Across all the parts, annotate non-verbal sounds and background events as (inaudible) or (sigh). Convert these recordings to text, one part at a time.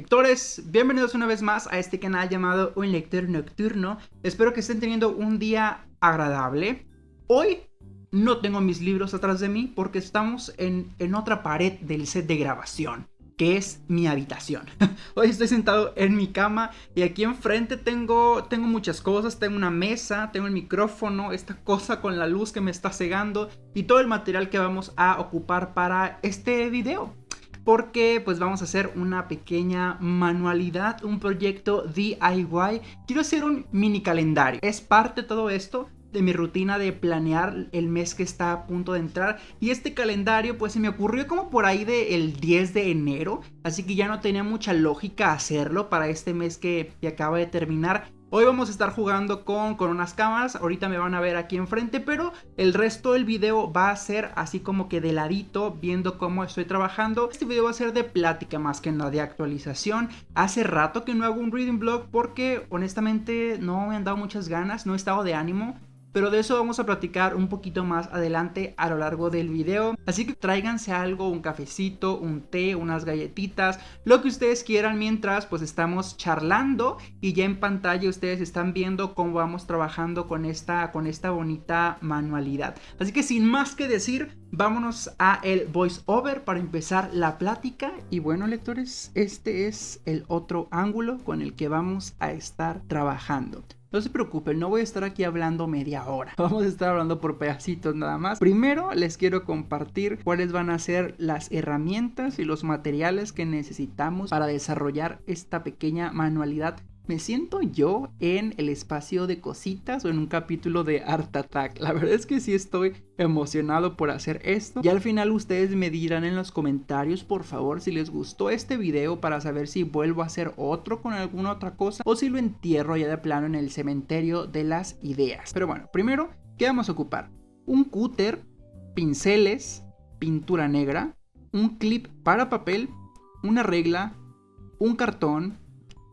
Lectores, bienvenidos una vez más a este canal llamado Un Lector Nocturno. Espero que estén teniendo un día agradable. Hoy no tengo mis libros atrás de mí porque estamos en, en otra pared del set de grabación que es mi habitación. (laughs) Hoy estoy sentado en mi cama y aquí enfrente tengo, tengo muchas cosas. Tengo una mesa, tengo el micrófono, esta cosa con la luz que me está cegando y todo el material que vamos a ocupar para este video porque pues vamos a hacer una pequeña manualidad, un proyecto DIY. Quiero hacer un mini calendario. Es parte de todo esto de mi rutina de planear el mes que está a punto de entrar y este calendario pues se me ocurrió como por ahí del 10 de enero así que ya no tenía mucha lógica hacerlo para este mes que, que acaba de terminar Hoy vamos a estar jugando con, con unas cámaras, ahorita me van a ver aquí enfrente, pero el resto del video va a ser así como que de ladito, viendo cómo estoy trabajando. Este video va a ser de plática más que nada de actualización. Hace rato que no hago un reading blog porque honestamente no me han dado muchas ganas, no he estado de ánimo. Pero de eso vamos a platicar un poquito más adelante a lo largo del video. Así que tráiganse algo, un cafecito, un té, unas galletitas, lo que ustedes quieran mientras pues estamos charlando y ya en pantalla ustedes están viendo cómo vamos trabajando con esta, con esta bonita manualidad. Así que sin más que decir, vámonos a el voice over para empezar la plática. Y bueno lectores, este es el otro ángulo con el que vamos a estar trabajando. No se preocupen, no voy a estar aquí hablando media hora. (laughs) Vamos a estar hablando por pedacitos nada más. Primero les quiero compartir cuáles van a ser las herramientas y los materiales que necesitamos para desarrollar esta pequeña manualidad me siento yo en el espacio de cositas o en un capítulo de Art Attack. La verdad es que sí estoy emocionado por hacer esto. Y al final ustedes me dirán en los comentarios, por favor, si les gustó este video para saber si vuelvo a hacer otro con alguna otra cosa o si lo entierro ya de plano en el cementerio de las ideas. Pero bueno, primero, ¿qué vamos a ocupar? Un cúter, pinceles, pintura negra, un clip para papel, una regla, un cartón,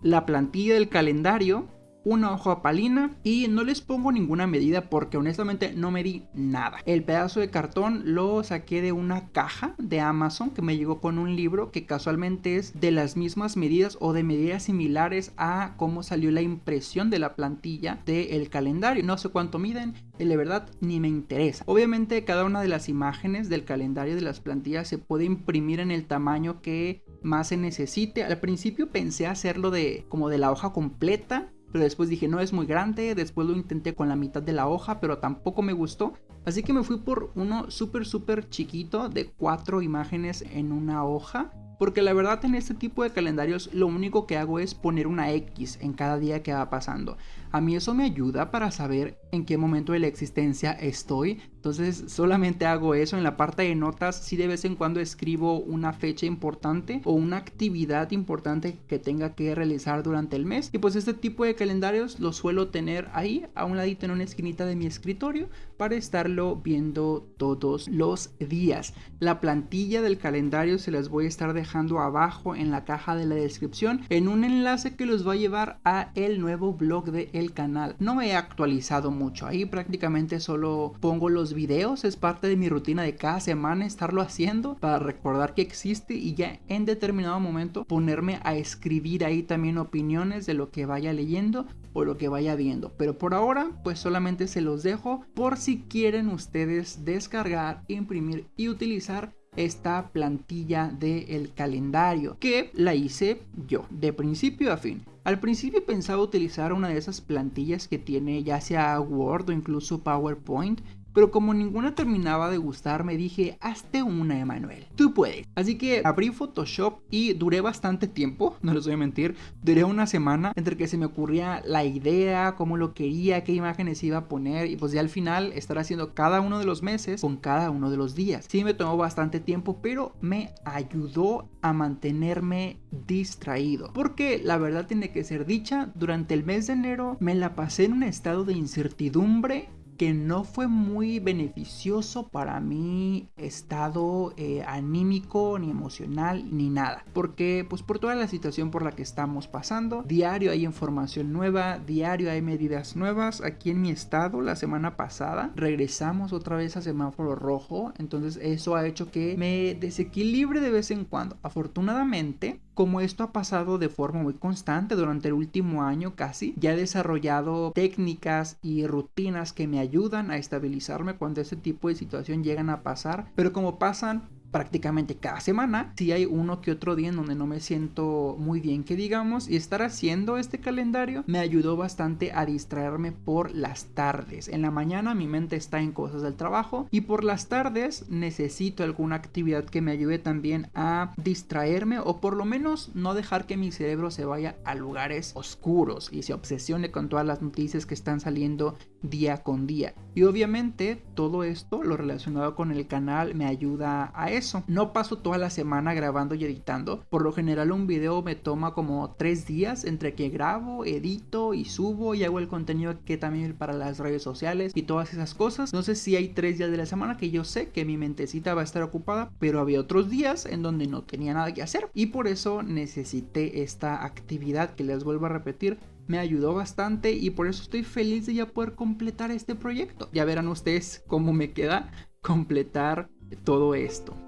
la plantilla del calendario, una hoja palina y no les pongo ninguna medida porque honestamente no me di nada. El pedazo de cartón lo saqué de una caja de Amazon que me llegó con un libro que casualmente es de las mismas medidas o de medidas similares a cómo salió la impresión de la plantilla del calendario. No sé cuánto miden, de verdad ni me interesa. Obviamente cada una de las imágenes del calendario de las plantillas se puede imprimir en el tamaño que más se necesite. Al principio pensé hacerlo de como de la hoja completa, pero después dije no es muy grande, después lo intenté con la mitad de la hoja, pero tampoco me gustó. Así que me fui por uno súper súper chiquito de cuatro imágenes en una hoja porque la verdad en este tipo de calendarios lo único que hago es poner una X en cada día que va pasando. A mí eso me ayuda para saber en qué momento de la existencia estoy. Entonces solamente hago eso en la parte de notas. Si de vez en cuando escribo una fecha importante o una actividad importante que tenga que realizar durante el mes. Y pues este tipo de calendarios lo suelo tener ahí a un ladito en una esquinita de mi escritorio para estarlo viendo todos los días. La plantilla del calendario se las voy a estar dejando abajo en la caja de la descripción en un enlace que los va a llevar a el nuevo blog de el canal. No me he actualizado mucho, ahí prácticamente solo pongo los videos, es parte de mi rutina de cada semana estarlo haciendo para recordar que existe y ya en determinado momento ponerme a escribir ahí también opiniones de lo que vaya leyendo o lo que vaya viendo. Pero por ahora pues solamente se los dejo por si quieren ustedes descargar, imprimir y utilizar esta plantilla del calendario que la hice yo de principio a fin. Al principio pensaba utilizar una de esas plantillas que tiene ya sea Word o incluso PowerPoint, pero como ninguna terminaba de gustarme dije, hazte una Emanuel, tú puedes. Así que abrí Photoshop y duré bastante tiempo, (laughs) no les voy a mentir, duré una semana entre que se me ocurría la idea, cómo lo quería, qué imágenes iba a poner y pues ya al final estar haciendo cada uno de los meses con cada uno de los días. Sí me tomó bastante tiempo, pero me ayudó a mantenerme distraído. Porque la verdad tiene que ser dicha, durante el mes de enero me la pasé en un estado de incertidumbre que no fue muy beneficioso para mi estado eh, anímico, ni emocional, ni nada. Porque pues por toda la situación por la que estamos pasando, diario hay información nueva, diario hay medidas nuevas. Aquí en mi estado, la semana pasada, regresamos otra vez a semáforo rojo. Entonces eso ha hecho que me desequilibre de vez en cuando. Afortunadamente, como esto ha pasado de forma muy constante durante el último año casi, ya he desarrollado técnicas y rutinas que me ayudan a estabilizarme cuando este tipo de situación llegan a pasar, pero como pasan prácticamente cada semana. Si hay uno que otro día en donde no me siento muy bien que digamos y estar haciendo este calendario me ayudó bastante a distraerme por las tardes. En la mañana mi mente está en cosas del trabajo y por las tardes necesito alguna actividad que me ayude también a distraerme o por lo menos no dejar que mi cerebro se vaya a lugares oscuros y se obsesione con todas las noticias que están saliendo día con día. Y obviamente todo esto lo relacionado con el canal me ayuda a eso. No paso toda la semana grabando y editando. Por lo general un video me toma como tres días entre que grabo, edito y subo y hago el contenido que también para las redes sociales y todas esas cosas. No sé si hay tres días de la semana que yo sé que mi mentecita va a estar ocupada, pero había otros días en donde no tenía nada que hacer y por eso necesité esta actividad que les vuelvo a repetir me ayudó bastante y por eso estoy feliz de ya poder completar este proyecto. Ya verán ustedes cómo me queda completar todo esto.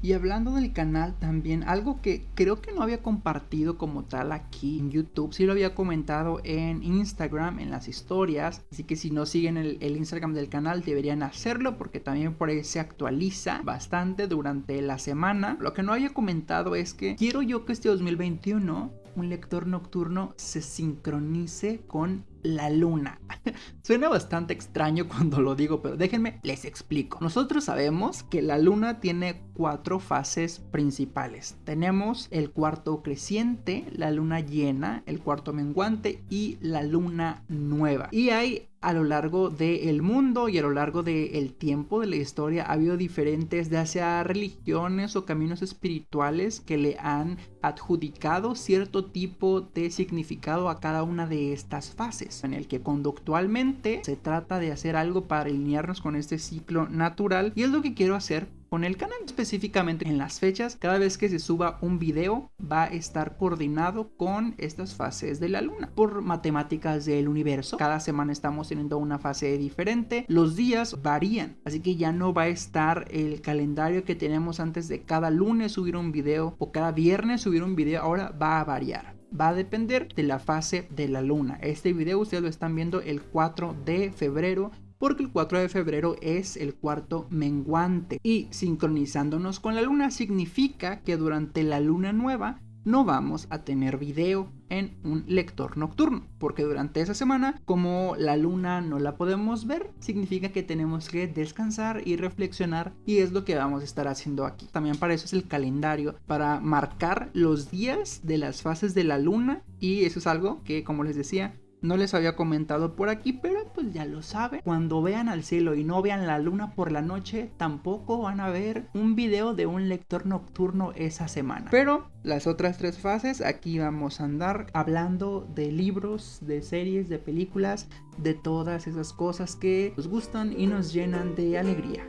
Y hablando del canal también, algo que creo que no había compartido como tal aquí en YouTube, sí lo había comentado en Instagram, en las historias, así que si no siguen el, Instagram del canal deberían hacerlo porque también por ahí se actualiza bastante durante la semana. Lo que no había comentado es que quiero yo que este 2021 un lector nocturno se sincronice con la luna. (laughs) Suena bastante extraño cuando lo digo, pero déjenme les explico. Nosotros sabemos que la luna tiene cuatro fases principales. Tenemos el cuarto creciente, la luna llena, el cuarto menguante y la luna nueva. Y hay a lo largo del mundo y a lo largo del tiempo de la historia ha habido diferentes, ya sea religiones o caminos espirituales que le han adjudicado cierto tipo de significado a cada una de estas fases, en el que conductualmente se trata de hacer algo para alinearnos con este ciclo natural y es lo que quiero hacer con el canal. Específicamente en las fechas, cada vez que se suba un video va a estar coordinado con estas fases de la luna. Por matemáticas del universo, cada semana estamos teniendo una fase diferente. Los días varían, así que ya no va a estar el calendario que tenemos antes de cada lunes subir un video o cada viernes subir un video. Ahora va a variar va a depender de la fase de la luna. Este video ustedes lo están viendo el 4 de febrero porque el 4 de febrero es el cuarto menguante y sincronizándonos con la luna significa que durante la luna nueva no vamos a tener video en un lector nocturno, porque durante esa semana, como la luna no la podemos ver, significa que tenemos que descansar y reflexionar y es lo que vamos a estar haciendo aquí. También para eso es el calendario, para marcar los días de las fases de la luna y eso es algo que, como les decía, no les había comentado por aquí, pero pues ya lo saben. Cuando vean al cielo y no vean la luna por la noche, tampoco van a ver un video de un lector nocturno esa semana. Pero las otras tres fases, aquí vamos a andar hablando de libros, de series, de películas, de todas esas cosas que nos gustan y nos llenan de alegría.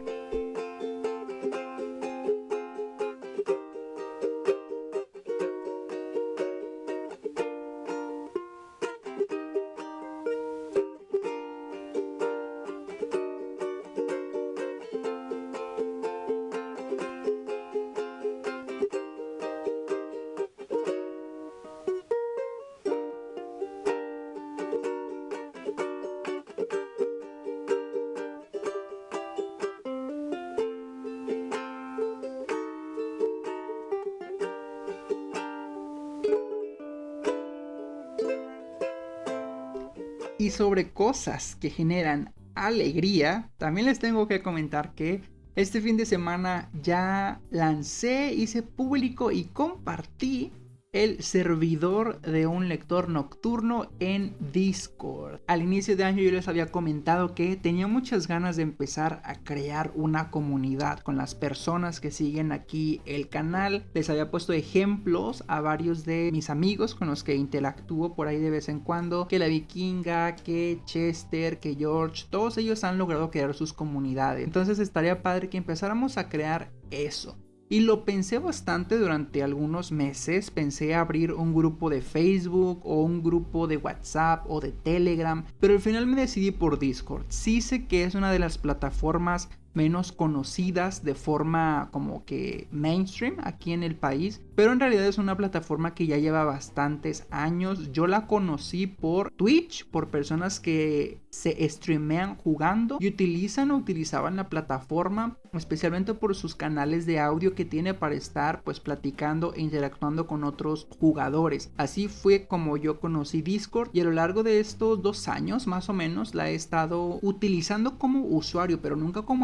Y sobre cosas que generan alegría, también les tengo que comentar que este fin de semana ya lancé, hice público y compartí el servidor de un lector nocturno en Discord. Al inicio de año yo les había comentado que tenía muchas ganas de empezar a crear una comunidad con las personas que siguen aquí el canal. Les había puesto ejemplos a varios de mis amigos con los que interactúo por ahí de vez en cuando, que la vikinga, que Chester, que George, todos ellos han logrado crear sus comunidades. Entonces estaría padre que empezáramos a crear eso. Y lo pensé bastante durante algunos meses. Pensé abrir un grupo de Facebook o un grupo de WhatsApp o de Telegram. Pero al final me decidí por Discord. Sí sé que es una de las plataformas menos conocidas de forma como que mainstream aquí en el país, pero en realidad es una plataforma que ya lleva bastantes años. Yo la conocí por Twitch, por personas que se streamean jugando y utilizan o utilizaban la plataforma especialmente por sus canales de audio que tiene para estar pues platicando e interactuando con otros jugadores. Así fue como yo conocí Discord y a lo largo de estos dos años más o menos la he estado utilizando como usuario pero nunca como.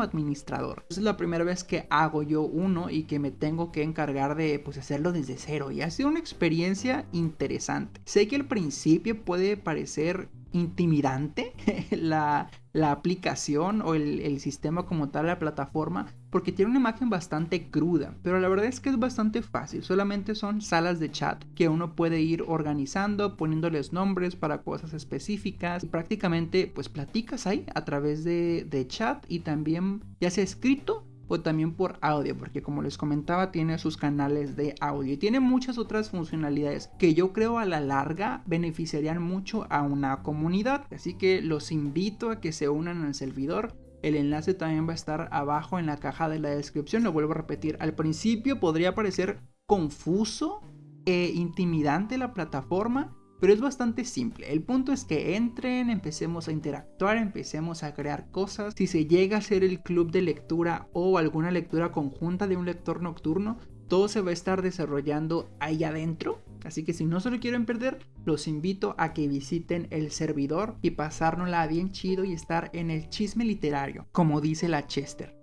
Es la primera vez que hago yo uno y que me tengo que encargar de pues hacerlo desde cero y ha sido una experiencia interesante. Sé que al principio puede parecer intimidante (laughs) la, aplicación o el, sistema como tal, la plataforma, porque tiene una imagen bastante cruda, pero la verdad es que es bastante fácil, solamente son salas de chat que uno puede ir organizando, poniéndoles nombres para cosas específicas y prácticamente pues platicas ahí a través de, de chat y también ya sea escrito o también por audio, porque como les comentaba tiene sus canales de audio y tiene muchas otras funcionalidades que yo creo a la larga beneficiarían mucho a una comunidad. Así que los invito a que se unan al servidor. El enlace también va a estar abajo en la caja de la descripción. Lo vuelvo a repetir. Al principio podría parecer confuso e intimidante la plataforma, pero es bastante simple. El punto es que entren, empecemos a interactuar, empecemos a crear cosas. Si se llega a ser el club de lectura o alguna lectura conjunta de un lector nocturno, todo se va a estar desarrollando ahí adentro. Así que si no se lo quieren perder, los invito a que visiten el servidor y pasárnosla bien chido y estar en el chisme literario, como dice la Chester.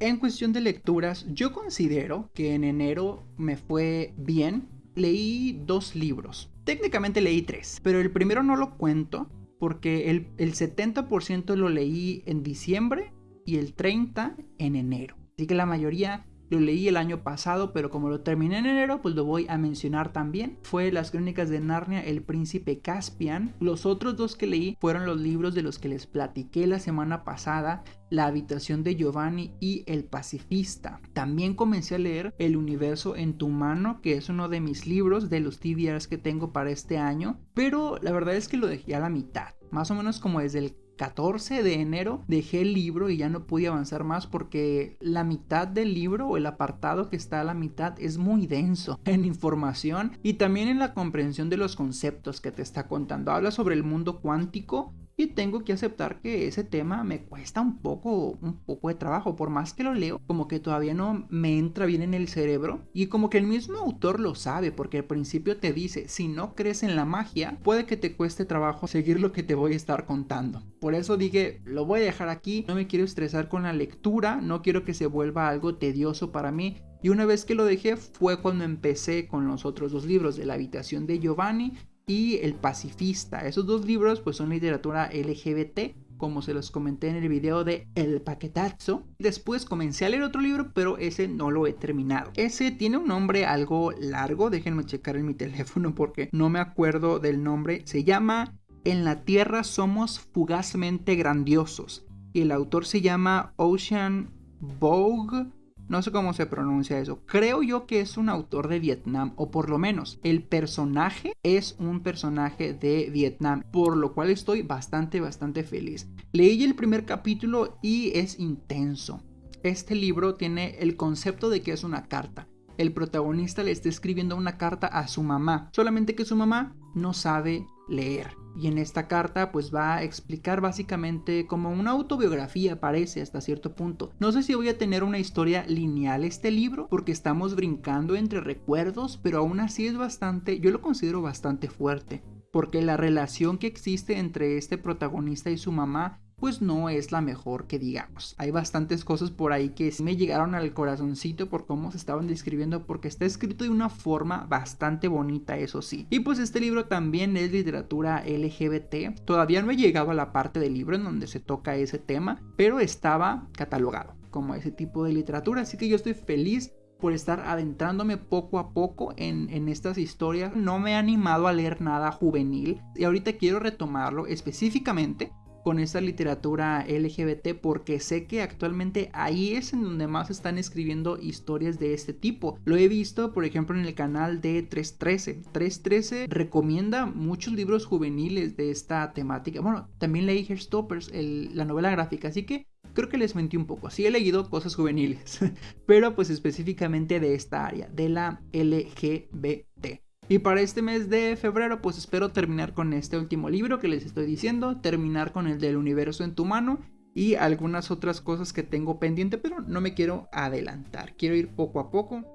En cuestión de lecturas, yo considero que en enero me fue bien. Leí dos libros. Técnicamente leí tres, pero el primero no lo cuento porque el, el 70% lo leí en diciembre y el 30% en enero. Así que la mayoría lo leí el año pasado, pero como lo terminé en enero, pues lo voy a mencionar también. Fue Las Crónicas de Narnia, El Príncipe Caspian. Los otros dos que leí fueron los libros de los que les platiqué la semana pasada, La Habitación de Giovanni y El Pacifista. También comencé a leer El Universo en tu mano, que es uno de mis libros de los TBRs que tengo para este año, pero la verdad es que lo dejé a la mitad. Más o menos como desde el 14 de enero dejé el libro y ya no pude avanzar más porque la mitad del libro o el apartado que está a la mitad es muy denso (laughs) en información y también en la comprensión de los conceptos que te está contando. Habla sobre el mundo cuántico y tengo que aceptar que ese tema me cuesta un poco, un poco de trabajo. Por más que lo leo, como que todavía no me entra bien en el cerebro. Y como que el mismo autor lo sabe, porque al principio te dice, si no crees en la magia, puede que te cueste trabajo seguir lo que te voy a estar contando. Por eso dije, lo voy a dejar aquí, no me quiero estresar con la lectura, no quiero que se vuelva algo tedioso para mí. Y una vez que lo dejé fue cuando empecé con los otros dos libros de la habitación de Giovanni y El Pacifista. Esos dos libros pues son literatura LGBT, como se los comenté en el video de El Paquetazo. Después comencé a leer otro libro, pero ese no lo he terminado. Ese tiene un nombre algo largo, déjenme checar en mi (laughs) teléfono porque no me acuerdo del nombre. Se llama En la Tierra somos fugazmente grandiosos. Y el autor se llama Ocean Vogue no sé cómo se pronuncia eso. Creo yo que es un autor de Vietnam, o por lo menos el personaje es un personaje de Vietnam, por lo cual estoy bastante, bastante feliz. Leí el primer capítulo y es intenso. Este libro tiene el concepto de que es una carta. El protagonista le está escribiendo una carta a su mamá, solamente que su mamá no sabe leer. Y en esta carta pues va a explicar básicamente como una autobiografía parece hasta cierto punto. No sé si voy a tener una historia lineal este libro porque estamos brincando entre recuerdos, pero aún así es bastante, yo lo considero bastante fuerte. Porque la relación que existe entre este protagonista y su mamá pues no es la mejor que digamos. Hay bastantes cosas por ahí que me llegaron al corazoncito por cómo se estaban describiendo porque está escrito de una forma bastante bonita, eso sí. Y pues este libro también es literatura LGBT. Todavía no he llegado a la parte del libro en donde se toca ese tema, pero estaba catalogado como ese tipo de literatura, así que yo estoy feliz por estar adentrándome poco a poco en, en, estas historias. No me he animado a leer nada juvenil y ahorita quiero retomarlo específicamente con esta literatura LGBT porque sé que actualmente ahí es en donde más están escribiendo historias de este tipo. Lo he visto, por ejemplo, en el canal de 313. 313 recomienda muchos libros juveniles de esta temática. Bueno, también leí Hairstoppers, la novela gráfica, así que creo que les mentí un poco. Sí he leído cosas juveniles, (laughs) pero pues específicamente de esta área, de la LGBT. Y para este mes de febrero pues espero terminar con este último libro que les estoy diciendo, terminar con el del universo en tu mano y algunas otras cosas que tengo pendiente, pero no me quiero adelantar, quiero ir poco a poco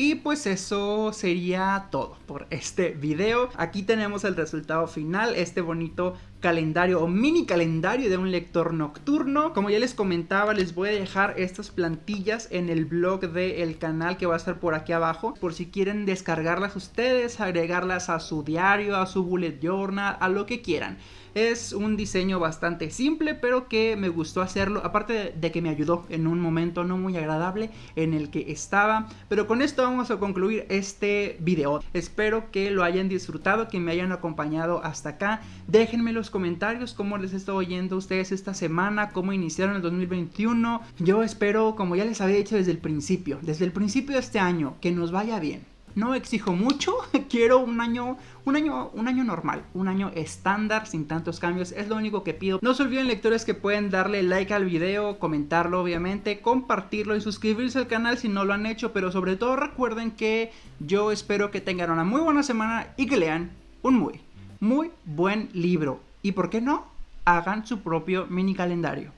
Y pues eso sería todo por este video. Aquí tenemos el resultado final, este bonito calendario o mini calendario de un lector nocturno. Como ya les comentaba, les voy a dejar estas plantillas en el blog del canal que va a estar por aquí abajo. Por si quieren descargarlas ustedes, agregarlas a su diario, a su bullet journal, a lo que quieran. Es un diseño bastante simple, pero que me gustó hacerlo. Aparte de que me ayudó en un momento no muy agradable en el que estaba. Pero con esto vamos a concluir este video. Espero que lo hayan disfrutado, que me hayan acompañado hasta acá. Déjenme en los comentarios cómo les está oyendo a ustedes esta semana, cómo iniciaron el 2021. Yo espero, como ya les había dicho desde el principio, desde el principio de este año, que nos vaya bien no exijo mucho, (laughs) quiero un año, un año, un año normal, un año estándar sin tantos cambios, es lo único que pido. No se olviden lectores que pueden darle like al video, comentarlo obviamente, compartirlo y suscribirse al canal si no lo han hecho, pero sobre todo recuerden que yo espero que tengan una muy buena semana y que lean un muy, muy buen libro. Y por qué no, hagan su propio mini calendario.